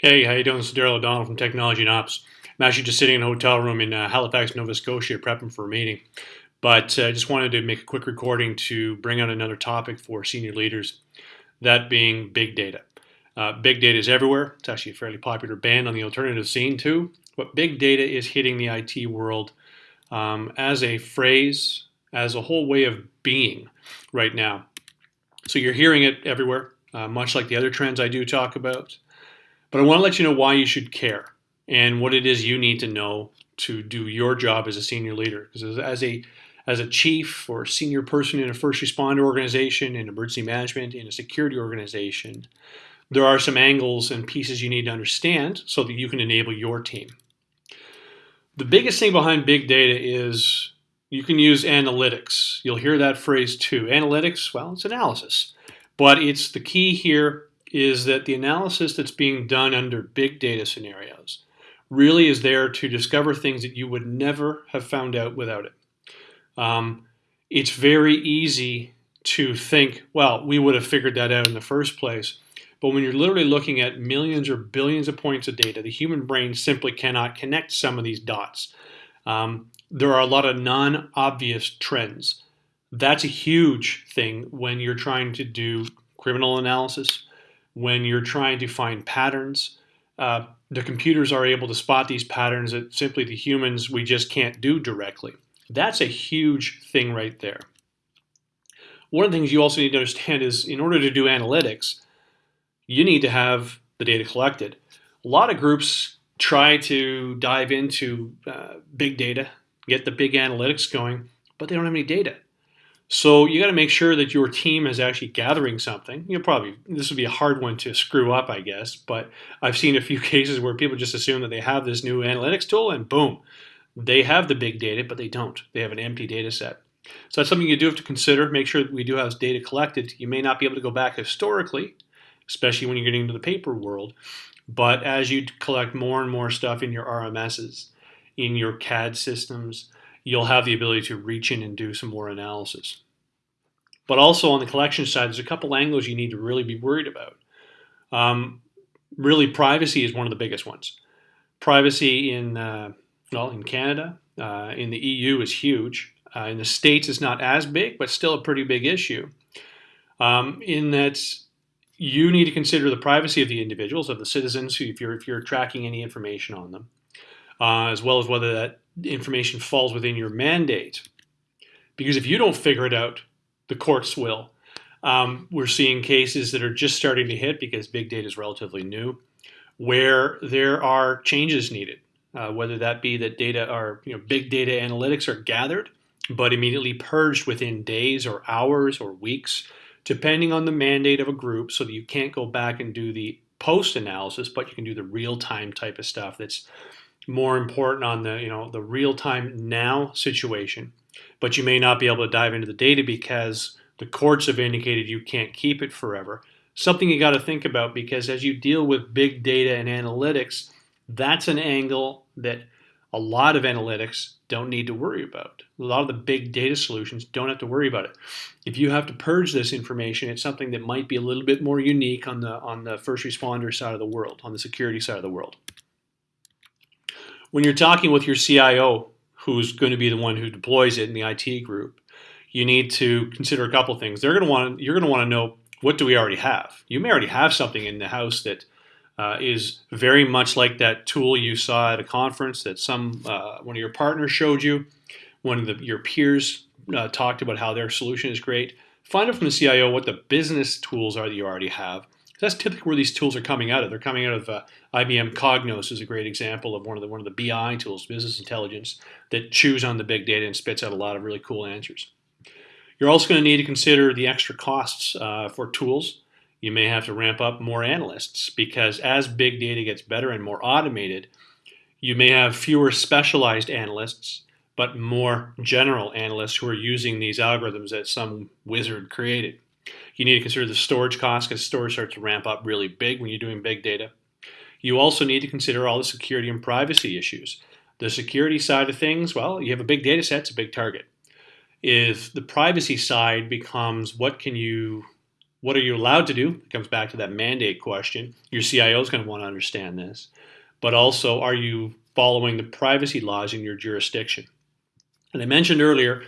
Hey, how you doing? This is Daryl O'Donnell from Technology and Ops. I'm actually just sitting in a hotel room in uh, Halifax, Nova Scotia, prepping for a meeting. But I uh, just wanted to make a quick recording to bring out another topic for senior leaders, that being big data. Uh, big data is everywhere. It's actually a fairly popular band on the alternative scene too. But big data is hitting the IT world um, as a phrase, as a whole way of being right now. So you're hearing it everywhere, uh, much like the other trends I do talk about. But I want to let you know why you should care and what it is you need to know to do your job as a senior leader. Because as a as a chief or senior person in a first responder organization, in emergency management, in a security organization, there are some angles and pieces you need to understand so that you can enable your team. The biggest thing behind big data is you can use analytics. You'll hear that phrase too. Analytics, well, it's analysis. But it's the key here is that the analysis that's being done under big data scenarios really is there to discover things that you would never have found out without it. Um, it's very easy to think, well, we would have figured that out in the first place. But when you're literally looking at millions or billions of points of data, the human brain simply cannot connect some of these dots. Um, there are a lot of non obvious trends. That's a huge thing when you're trying to do criminal analysis, when you're trying to find patterns. Uh, the computers are able to spot these patterns that simply the humans we just can't do directly. That's a huge thing right there. One of the things you also need to understand is in order to do analytics, you need to have the data collected. A lot of groups try to dive into uh, big data, get the big analytics going, but they don't have any data. So you got to make sure that your team is actually gathering something. You know, probably this would be a hard one to screw up, I guess. But I've seen a few cases where people just assume that they have this new analytics tool, and boom, they have the big data, but they don't. They have an empty data set. So that's something you do have to consider. Make sure that we do have data collected. You may not be able to go back historically, especially when you're getting into the paper world. But as you collect more and more stuff in your RMSs, in your CAD systems, you'll have the ability to reach in and do some more analysis. But also on the collection side, there's a couple angles you need to really be worried about. Um, really, privacy is one of the biggest ones. Privacy in uh, well in Canada, uh, in the EU is huge. Uh, in the states, it's not as big, but still a pretty big issue. Um, in that you need to consider the privacy of the individuals, of the citizens, if you're if you're tracking any information on them, uh, as well as whether that information falls within your mandate. Because if you don't figure it out, the courts will. Um, we're seeing cases that are just starting to hit because big data is relatively new, where there are changes needed. Uh, whether that be that data are, you know, big data analytics are gathered, but immediately purged within days or hours or weeks, depending on the mandate of a group, so that you can't go back and do the post analysis, but you can do the real time type of stuff that's more important on the you know the real time now situation but you may not be able to dive into the data because the courts have indicated you can't keep it forever something you got to think about because as you deal with big data and analytics that's an angle that a lot of analytics don't need to worry about. A lot of the big data solutions don't have to worry about it. If you have to purge this information, it's something that might be a little bit more unique on the on the first responder side of the world, on the security side of the world when you're talking with your CIO, who's going to be the one who deploys it in the IT group, you need to consider a couple things. They're going to want you're going to want to know what do we already have. You may already have something in the house that uh, is very much like that tool you saw at a conference that some uh, one of your partners showed you. One of the, your peers uh, talked about how their solution is great. Find out from the CIO what the business tools are that you already have that's typically where these tools are coming out of. They're coming out of uh, IBM Cognos is a great example of one of the one of the BI tools, business intelligence, that chews on the big data and spits out a lot of really cool answers. You're also going to need to consider the extra costs uh, for tools. You may have to ramp up more analysts because as big data gets better and more automated, you may have fewer specialized analysts, but more general analysts who are using these algorithms that some wizard created. You need to consider the storage costs because storage starts to ramp up really big when you're doing big data. You also need to consider all the security and privacy issues. The security side of things, well, you have a big data set, it's a big target. If the privacy side becomes what can you What are you allowed to do? It comes back to that mandate question. Your CIO is going to want to understand this. But also, are you following the privacy laws in your jurisdiction? And I mentioned earlier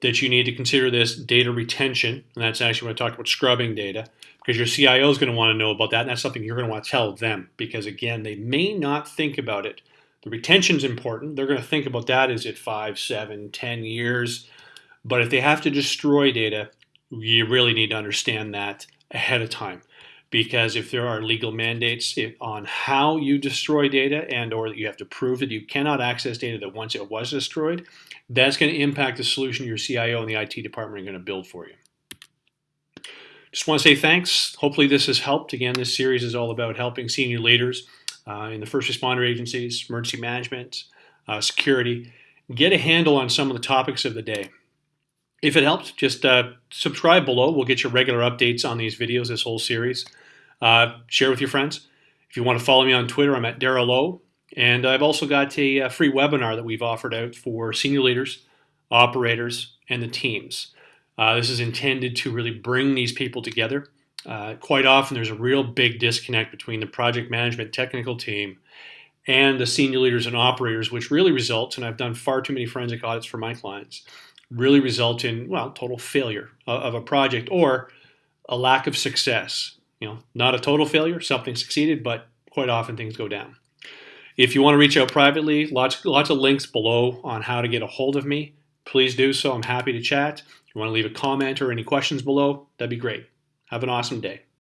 that you need to consider this data retention, and that's actually when I talked about scrubbing data, because your CIO is going to want to know about that, and that's something you're going to want to tell them, because again, they may not think about it. The retention is important. They're going to think about that is it five, seven, ten years. But if they have to destroy data, you really need to understand that ahead of time because if there are legal mandates on how you destroy data and or that you have to prove that you cannot access data that once it was destroyed that's going to impact the solution your cio and the it department are going to build for you just want to say thanks hopefully this has helped again this series is all about helping senior leaders uh, in the first responder agencies emergency management uh, security get a handle on some of the topics of the day if it helped, just uh, subscribe below. We'll get you regular updates on these videos, this whole series. Uh, share with your friends. If you want to follow me on Twitter, I'm at Daryl Lowe. And I've also got a, a, free webinar that we've offered out for senior leaders, operators, and the teams. Uh, this is intended to really bring these people together. Uh, quite often, there's a real big disconnect between the project management technical team and the senior leaders and operators, which really results, and I've done far too many forensic audits for my clients, really result in well total failure of a project or a lack of success you know not a total failure something succeeded but quite often things go down. If you want to reach out privately lots lots of links below on how to get a hold of me. Please do so i'm happy to chat. If you want to leave a comment or any questions below that'd be great. Have an awesome day